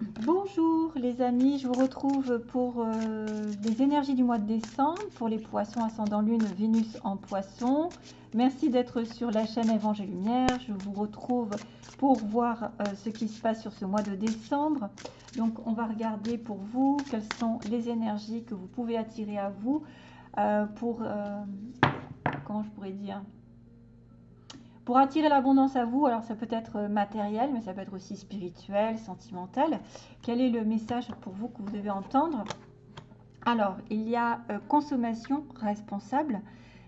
Bonjour les amis, je vous retrouve pour euh, les énergies du mois de décembre, pour les poissons ascendant lune, Vénus en poisson. Merci d'être sur la chaîne Évangile Lumière. Je vous retrouve pour voir euh, ce qui se passe sur ce mois de décembre. Donc on va regarder pour vous quelles sont les énergies que vous pouvez attirer à vous euh, pour, comment je pourrais dire, pour attirer l'abondance à vous, alors ça peut être matériel, mais ça peut être aussi spirituel, sentimental. Quel est le message pour vous que vous devez entendre? Alors, il y a euh, consommation responsable,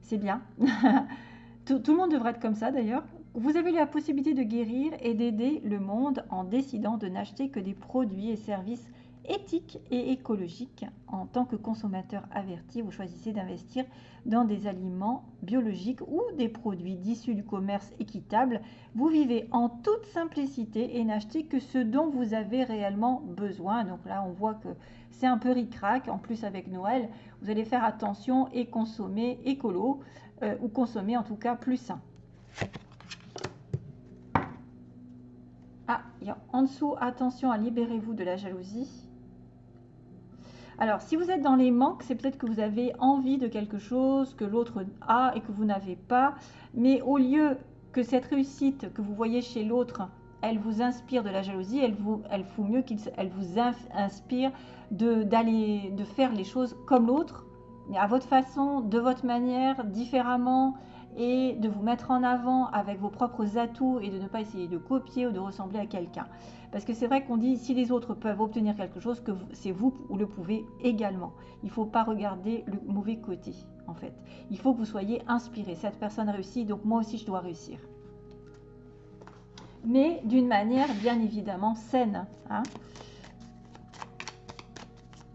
c'est bien. tout, le monde devrait être comme ça d'ailleurs. Vous avez la possibilité de guérir et d'aider le monde en décidant de n'acheter que des produits et services éthique et écologique. En tant que consommateur averti, vous choisissez d'investir dans des aliments biologiques ou des produits d'issus du commerce équitable. Vous vivez en toute simplicité et n'achetez que ce dont vous avez réellement besoin. Donc là, on voit que c'est un peu ric-rac. En plus, avec Noël, vous allez faire attention et consommer écolo euh, ou consommer en tout cas plus sain. Ah, en dessous, attention à libérez-vous de la jalousie. Alors, si vous êtes dans les manques, c'est peut-être que vous avez envie de quelque chose que l'autre a et que vous n'avez pas. Mais au lieu que cette réussite que vous voyez chez l'autre, elle vous inspire de la jalousie, elle vous, elle mieux qu'elle vous inspire de, d'aller, de faire les choses comme l'autre, à votre façon, de votre manière, différemment, et de vous mettre en avant avec vos propres atouts et de ne pas essayer de copier ou de ressembler à quelqu'un. Parce que c'est vrai qu'on dit si les autres peuvent obtenir quelque chose, que c'est vous ou le pouvez également. Il ne faut pas regarder le mauvais côté, en fait. Il faut que vous soyez inspiré. Cette personne réussit, donc moi aussi je dois réussir. Mais d'une manière bien évidemment saine. Hein.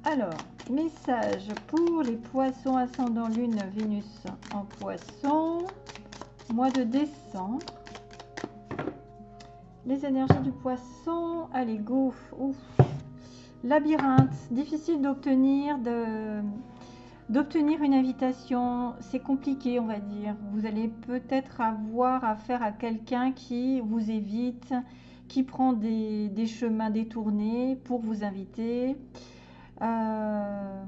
Alors, message pour les poissons ascendant lune Vénus en poisson, mois de décembre. Les énergies du poisson, allez go, ouf. Labyrinthe, difficile d'obtenir de d'obtenir une invitation, c'est compliqué on va dire. Vous allez peut-être avoir affaire à quelqu'un qui vous évite, qui prend des, des, chemins détournés pour vous inviter. Euh,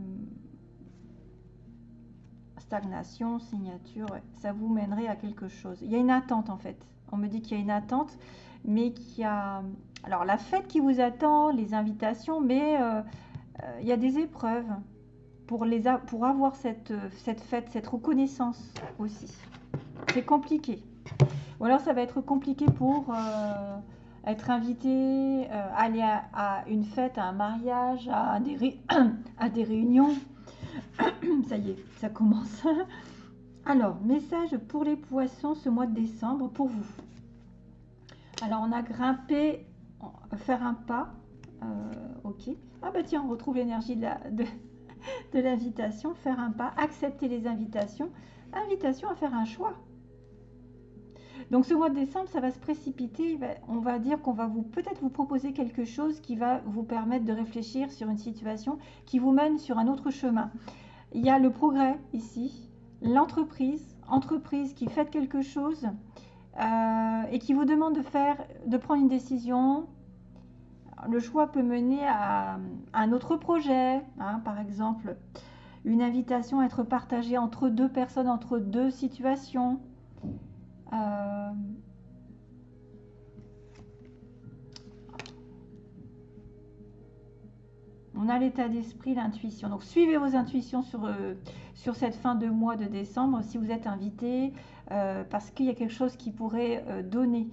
stagnation, signature, ça vous mènerait à quelque chose. Il y a une attente en fait. On me dit qu'il y a une attente mais qui a... Alors la fête qui vous attend, les invitations, mais euh, euh, il y a des épreuves pour, les avoir cette, fête, cette reconnaissance aussi. C'est compliqué. Ou alors ça va être compliqué pour être invité, aller à, une fête, à un mariage, à des, réunions. ça y est, ça commence. Alors, message pour les poissons ce mois de décembre pour vous. Alors, on a grimpé, faire un pas. Euh, ok. Ah bah tiens, on retrouve l'énergie de l'invitation. faire un pas, accepter les invitations. Invitation à faire un choix. Donc ce mois de décembre, ça va se précipiter. On va dire qu'on va vous peut-être vous proposer quelque chose qui va vous permettre de réfléchir sur une situation qui vous mène sur un autre chemin. Il y a le progrès ici, l'entreprise, entreprise qui fait quelque chose euh, et qui vous demande de faire, de prendre une décision. Le choix peut mener à, un autre projet, hein, par exemple une invitation à être partagée entre deux personnes, entre deux situations. Euh, on a l'état d'esprit, l'intuition. Donc suivez vos intuitions sur, euh, sur cette fin de mois de décembre si vous êtes invité, euh, parce qu'il y a quelque chose qui pourrait donner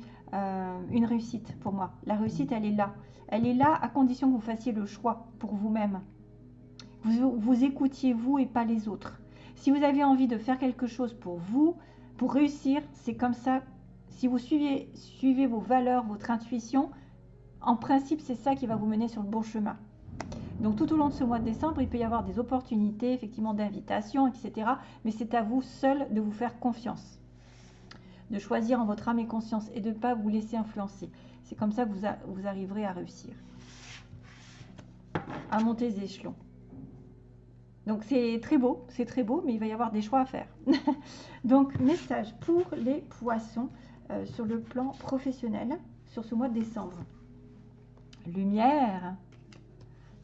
une réussite pour moi. La réussite, elle est là. Elle est là à condition que vous fassiez le choix pour vous-même. Vous, vous écoutiez vous et pas les autres. Si vous avez envie de faire quelque chose pour vous, pour réussir, c'est comme ça. Si vous suivez, vos valeurs, votre intuition, en principe, c'est ça qui va vous mener sur le bon chemin. Donc tout au long de ce mois de décembre, il peut y avoir des opportunités, effectivement, d'invitation, etc. Mais c'est à vous seul de vous faire confiance de choisir en votre âme et conscience et de ne pas vous laisser influencer. C'est comme ça que vous, vous arriverez à réussir, à monter les échelons. Donc c'est très beau, c'est très beau, mais il va y avoir des choix à faire. Donc message pour les poissons euh, sur le plan professionnel sur ce mois de décembre. lumière.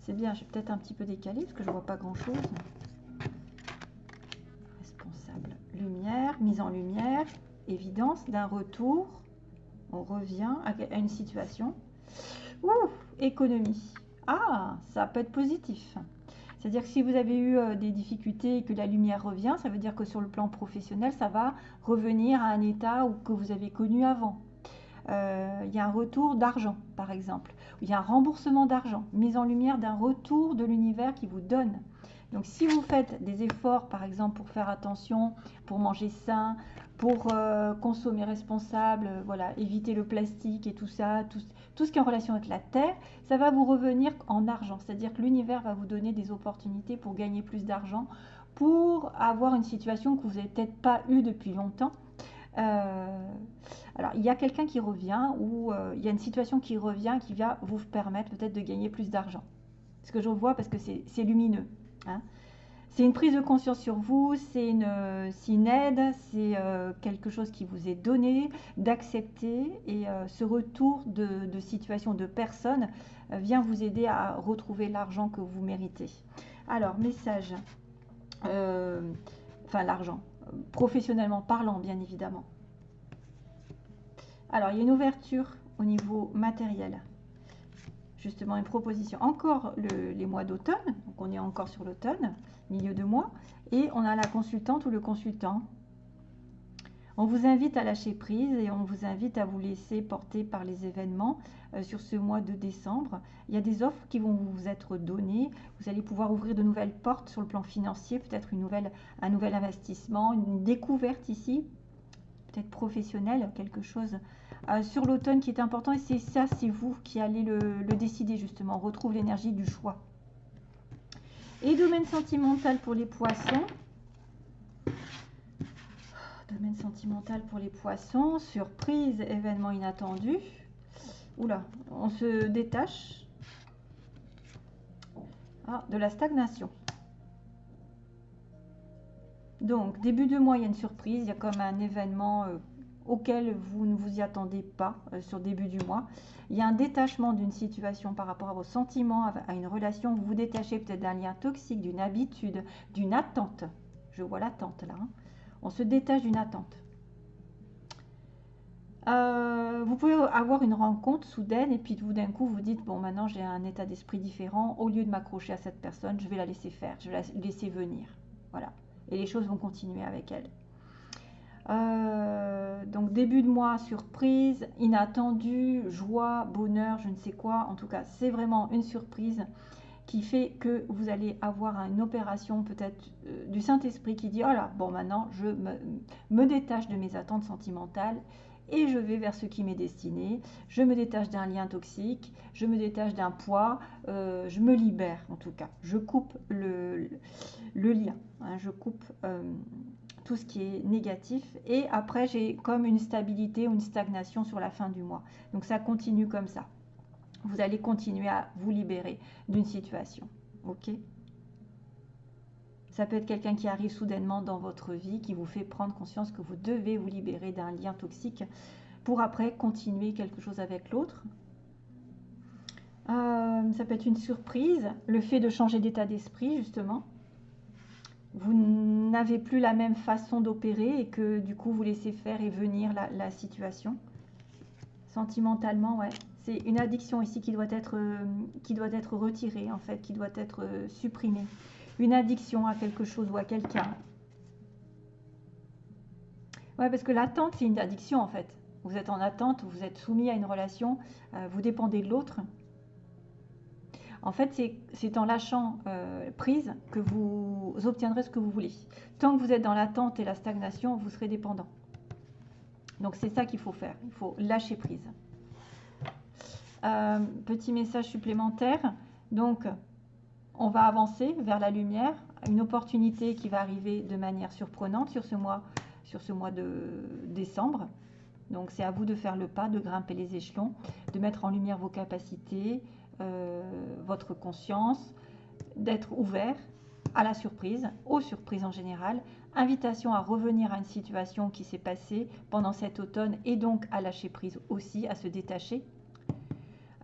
C'est bien, j'ai peut-être un petit peu décalé parce que je vois pas grand-chose. Responsable, lumière, mise en lumière, évidence d'un retour. On revient à une situation. Ouh, économie. Ah, ça peut être positif. C'est-à-dire que si vous avez eu euh, des difficultés et que la lumière revient, ça veut dire que sur le plan professionnel, ça va revenir à un état que vous avez connu avant. Euh, il y a un retour d'argent, par exemple. Il y a un remboursement d'argent, mise en lumière d'un retour de l'univers qui vous donne. Donc si vous faites des efforts, par exemple, pour faire attention, pour manger sain, pour euh, consommer responsable, voilà, éviter le plastique et tout ça, tout, ce qui est en relation avec la terre, ça va vous revenir en argent. C'est-à-dire que l'univers va vous donner des opportunités pour gagner plus d'argent, pour avoir une situation que vous n'avez peut-être pas eue depuis longtemps. Euh, alors, il y a quelqu'un qui revient ou euh, il y a une situation qui revient qui va vous permettre peut-être de gagner plus d'argent. Ce que je vois parce que c'est lumineux. Hein. C'est une prise de conscience sur vous, c'est une, aide, c'est euh, quelque chose qui vous est donné, d'accepter et euh, ce retour de, situation de personne euh, vient vous aider à retrouver l'argent que vous méritez. Alors, message, enfin l'argent, professionnellement parlant bien évidemment. Alors, il y a une ouverture au niveau matériel justement une proposition. Encore les mois d'automne, donc on est encore sur l'automne, milieu de mois, et on a la consultante ou le consultant. On vous invite à lâcher prise et on vous invite à vous laisser porter par les événements euh, sur ce mois de décembre. Il y a des offres qui vont vous être données. Vous allez pouvoir ouvrir de nouvelles portes sur le plan financier, peut-être un nouvel investissement, une découverte ici, peut-être professionnelle, quelque chose euh, sur l'automne qui est important. Et c'est ça, c'est vous qui allez le, décider justement. On retrouve l'énergie du choix. Et domaine sentimental pour les poissons. Domaine sentimental pour les poissons. Surprise, événement inattendu. Oula, on se détache. Ah, de la stagnation. Donc, début de mois, il y a une surprise. Il y a comme un événement euh, auquel vous ne vous y attendez pas euh, sur début du mois. Il y a un détachement d'une situation par rapport à vos sentiments, à une relation. Vous vous détachez peut-être d'un lien toxique, d'une habitude, d'une attente. Je vois l'attente là. Hein. On se détache d'une attente. Euh, vous pouvez avoir une rencontre soudaine et puis tout d'un coup vous dites bon maintenant j'ai un état d'esprit différent au lieu de m'accrocher à cette personne je vais la laisser faire je vais la laisser venir voilà et les choses vont continuer avec elle euh, début de mois, surprise, inattendu, joie, bonheur, je ne sais quoi. En tout cas, c'est vraiment une surprise qui fait que vous allez avoir une opération peut-être euh, du Saint-Esprit qui dit, oh bon maintenant, je me, détache de mes attentes sentimentales et je vais vers ce qui m'est destiné. Je me détache d'un lien toxique, je me détache d'un poids, euh, je me libère en tout cas. Je coupe le, lien, hein, je coupe ce qui est négatif. Et après, j'ai comme une stabilité ou une stagnation sur la fin du mois. Donc ça continue comme ça. Vous allez continuer à vous libérer d'une situation. OK? Ça peut être quelqu'un qui arrive soudainement dans votre vie, qui vous fait prendre conscience que vous devez vous libérer d'un lien toxique pour après continuer quelque chose avec l'autre. Euh, ça peut être une surprise, le fait de changer d'état d'esprit justement vous n'avez plus la même façon d'opérer et que du coup vous laissez faire et venir la, situation? Sentimentalement, ouais. C'est une addiction ici qui doit, être, euh, qui doit être retirée, en fait, qui doit être euh, supprimée. Une addiction à quelque chose ou à quelqu'un. Ouais, parce que l'attente, c'est une addiction, en fait. Vous êtes en attente, vous êtes soumis à une relation, euh, vous dépendez de l'autre. En fait, c'est en lâchant euh, prise que vous obtiendrez ce que vous voulez. Tant que vous êtes dans l'attente et la stagnation, vous serez dépendant. Donc c'est ça qu'il faut faire. Il faut lâcher prise. Euh, petit message supplémentaire. Donc, on va avancer vers la lumière. Une opportunité qui va arriver de manière surprenante sur ce mois, sur ce mois de décembre. Donc, c'est à vous de faire le pas, de grimper les échelons, de mettre en lumière vos capacités, votre conscience, d'être ouvert à la surprise, aux surprises en général, invitation à revenir à une situation qui s'est passée pendant cet automne et donc à lâcher prise aussi, à se détacher.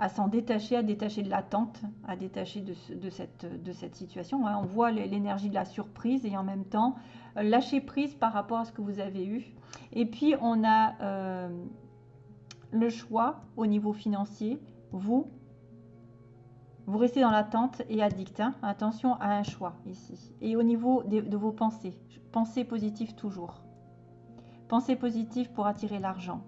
à s'en détacher, à détacher de l'attente, à détacher de, cette, de cette situation. Hein. On voit l'énergie de la surprise et en même temps lâcher prise par rapport à ce que vous avez eu. Et puis on a euh, le choix au niveau financier. Vous, vous restez dans l'attente et addict. Hein. Attention à un choix ici. Et au niveau de, vos pensées, pensées positives toujours. Pensée positive pour attirer l'argent.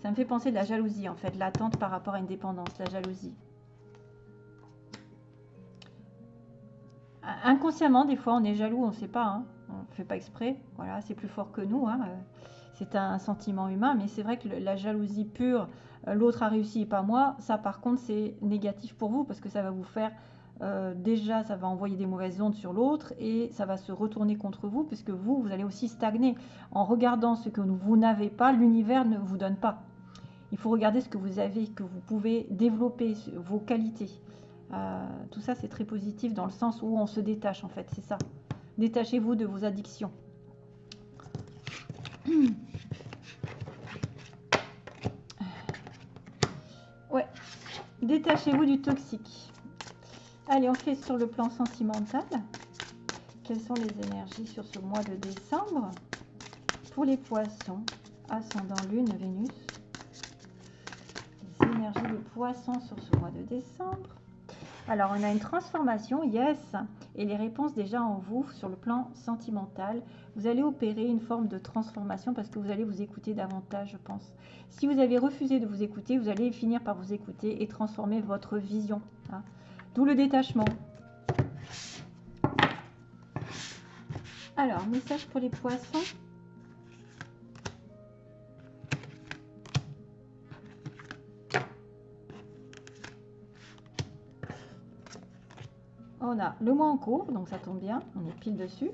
Ça me fait penser de la jalousie, en fait, l'attente par rapport à une dépendance, la jalousie. Inconsciemment, des fois, on est jaloux, on ne sait pas, hein. on ne fait pas exprès. Voilà, c'est plus fort que nous. Hein. C'est un sentiment humain, mais c'est vrai que la jalousie pure, euh, l'autre a réussi et pas moi, ça par contre, c'est négatif pour vous parce que ça va vous faire euh, déjà, ça va envoyer des mauvaises ondes sur l'autre et ça va se retourner contre vous puisque vous, vous allez aussi stagner. En regardant ce que vous n'avez pas, l'univers ne vous donne pas. Il faut regarder ce que vous avez, que vous pouvez développer, vos qualités. Euh, tout ça, c'est très positif dans le sens où on se détache, en fait, c'est ça. Détachez-vous de vos addictions. détachez-vous du toxique. Allez, on fait sur le plan sentimental. Quelles sont les énergies sur ce mois de décembre Pour les poissons, ascendant lune, Vénus? Énergie de poisson sur ce mois de décembre. Alors, on a une transformation, yes, et les réponses déjà en vous sur le plan sentimental. Vous allez opérer une forme de transformation parce que vous allez vous écouter davantage, je pense. Si vous avez refusé de vous écouter, vous allez finir par vous écouter et transformer votre vision. Hein. D'où le détachement. Alors, message pour les poissons. On a le mois en cours, donc ça tombe bien, on est pile dessus.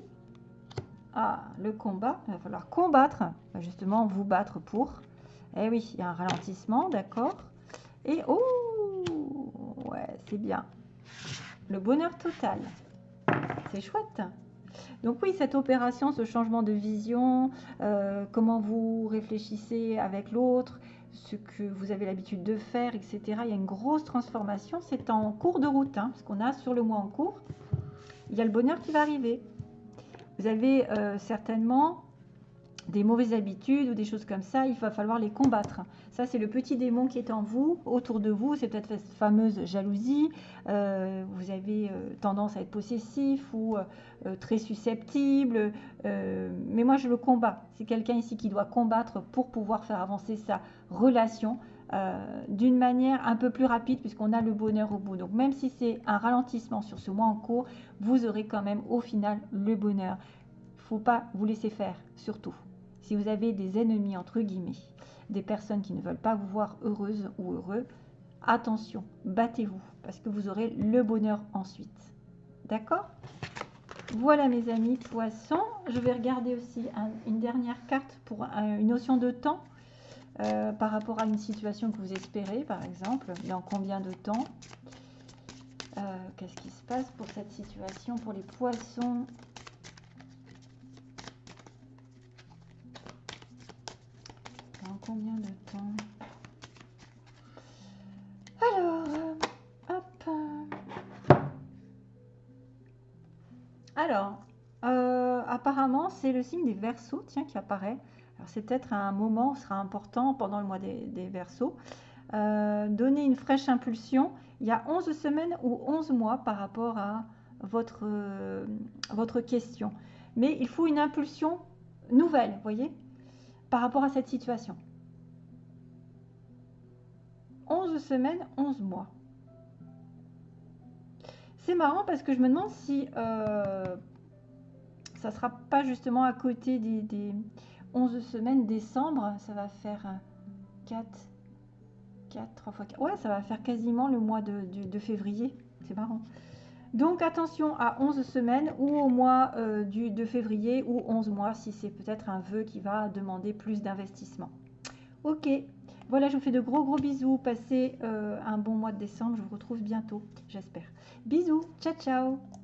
Ah, le combat, il va falloir combattre, justement vous battre pour. Eh oui, il y a un ralentissement, d'accord. Et oh, ouais, c'est bien. Le bonheur total. C'est chouette. Donc oui, cette opération, ce changement de vision, euh, comment vous réfléchissez avec l'autre, ce que vous avez l'habitude de faire, etc. Il y a une grosse transformation. C'est en cours de route, hein, parce qu'on a sur le mois en cours, il y a le bonheur qui va arriver. Vous avez euh, certainement des mauvaises habitudes ou des choses comme ça, il va falloir les combattre. Ça, c'est le petit démon qui est en vous, autour de vous. C'est peut-être cette fameuse jalousie. Euh, vous avez euh, tendance à être possessif ou euh, très susceptible. mais moi, je le combats. C'est quelqu'un ici qui doit combattre pour pouvoir faire avancer sa relation. d'une manière un peu plus rapide puisqu'on a le bonheur au bout. Donc même si c'est un ralentissement sur ce mois en cours, vous aurez quand même au final le bonheur. Il faut pas vous laisser faire, surtout. Si vous avez des ennemis, entre guillemets, des personnes qui ne veulent pas vous voir heureuse ou heureux, attention, battez-vous, parce que vous aurez le bonheur ensuite. D'accord? Voilà mes amis poissons. Je vais regarder aussi une dernière carte pour une notion de temps euh, par rapport à une situation que vous espérez, par exemple. Dans combien de temps? Euh, Qu'est-ce qui se passe pour cette situation pour les poissons? Combien de temps Alors, hop. Alors, euh, apparemment, c'est le signe des versos, tiens, qui apparaît. Alors, c'est peut-être un moment, sera important pendant le mois des, versos. Euh, donner une fraîche impulsion. Il y a 11 semaines ou 11 mois par rapport à votre, euh, votre question. Mais il faut une impulsion nouvelle, voyez, par rapport à cette situation. 11 semaines, 11 mois. C'est marrant parce que je me demande si euh, ça sera pas justement à côté des, 11 semaines décembre. Ça va faire 4, 4, 3 fois 4. Ouais, ça va faire quasiment le mois de, février. C'est marrant. Donc attention à 11 semaines ou au mois euh, de février ou 11 mois si c'est peut-être un vœu qui va demander plus d'investissement. Ok, voilà, je vous fais de gros gros bisous. Passez euh, un bon mois de décembre. Je vous retrouve bientôt, j'espère. Bisous, ciao ciao